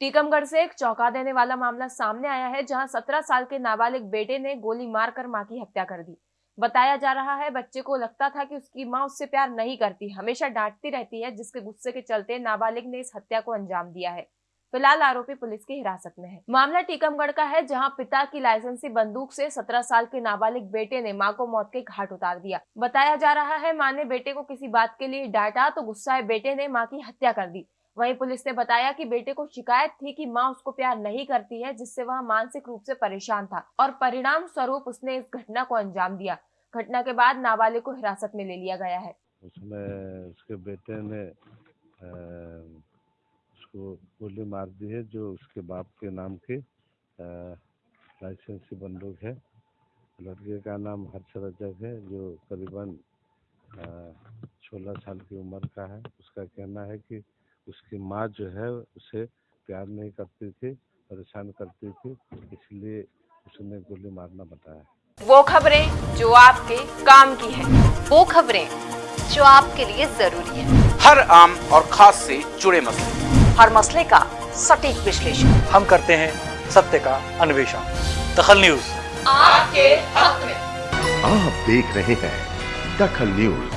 टीकमगढ़ से एक चौंका देने वाला मामला सामने आया है, जहाँ 17 साल के नाबालिग बेटे ने गोली मारकर माँ की हत्या कर दी। बताया जा रहा है, बच्चे को लगता था कि उसकी माँ उससे प्यार नहीं करती, हमेशा डांटती रहती है, जिसके गुस्से के चलते नाबालिग ने इस हत्या को अंजाम दिया है। फ़िलहाल आरोपी पुलिस की हिरासत में है। मामला टीकमगढ़ का है, जहाँ पिता की लाइसेंसी बंदूक से 17 साल के नाबालिग बेटे ने माँ को मौत के घाट उतार दिया। बताया जा रहा है, माँ ने बेटे को किसी बात के लिए डांटा तो गुस्साए बेटे ने माँ की हत्या कर दी। वहीं पुलिस ने बताया कि बेटे को शिकायत थी कि माँ उसको प्यार नहीं करती है, जिससे वह मानसिक रूप से परेशान था और परिणाम स्वरूप उसने इस घटना को अंजाम दिया। घटना के बाद नाबालिग को हिरासत में ले लिया गया है। उसमें उसके बेटे ने उसको गोली मार दी है, जो उसके बाप के नाम की लाइसेंसी बंदूक है। लड़के का नाम हर्ष रजक है, जो करीबन सोलह साल की उम्र का है। उसका कहना है कि उसकी माँ जो है उसे प्यार नहीं करती थी परेशान करती थी इसलिए उसने गोली मारना बताया। वो खबरें जो आपके काम की है वो खबरें जो आपके लिए ज़रूरी है। हर आम और खास से जुड़े मसले। हर मसले का सटीक विश्लेषण। हम करते हैं सत्य का अन्वेषण। दखल न्यूज़। आपके हक में। आप देख रहे हैं दखल न्यूज़।